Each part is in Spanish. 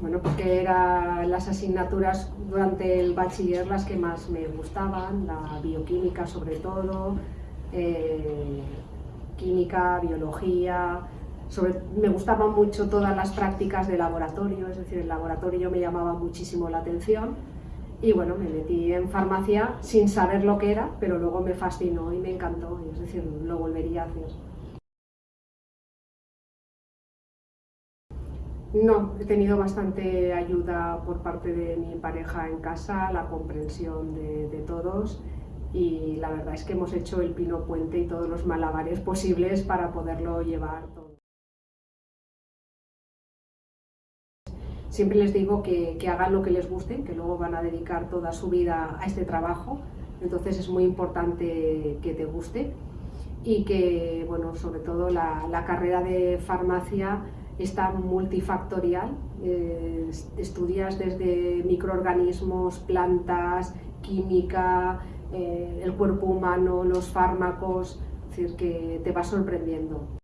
bueno, porque eran las asignaturas durante el bachiller las que más me gustaban, la bioquímica sobre todo, eh, química, biología, me gustaban mucho todas las prácticas de laboratorio, es decir, el laboratorio me llamaba muchísimo la atención y bueno, me metí en farmacia sin saber lo que era, pero luego me fascinó y me encantó, es decir, lo volvería a hacer. No, he tenido bastante ayuda por parte de mi pareja en casa, la comprensión de, todos y la verdad es que hemos hecho el pino puente y todos los malabares posibles para poderlo llevar todo. Siempre les digo que, hagan lo que les guste, que luego van a dedicar toda su vida a este trabajo, entonces es muy importante que te guste y que, bueno, sobre todo la, carrera de farmacia está multifactorial, eh, estudias desde microorganismos, plantas, química, eh, el cuerpo humano, los fármacos, es decir, que te va sorprendiendo.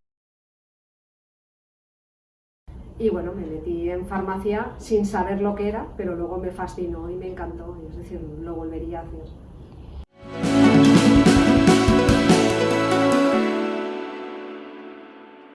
Y bueno, me metí en farmacia sin saber lo que era, pero luego me fascinó y me encantó, es decir, lo volvería a hacer.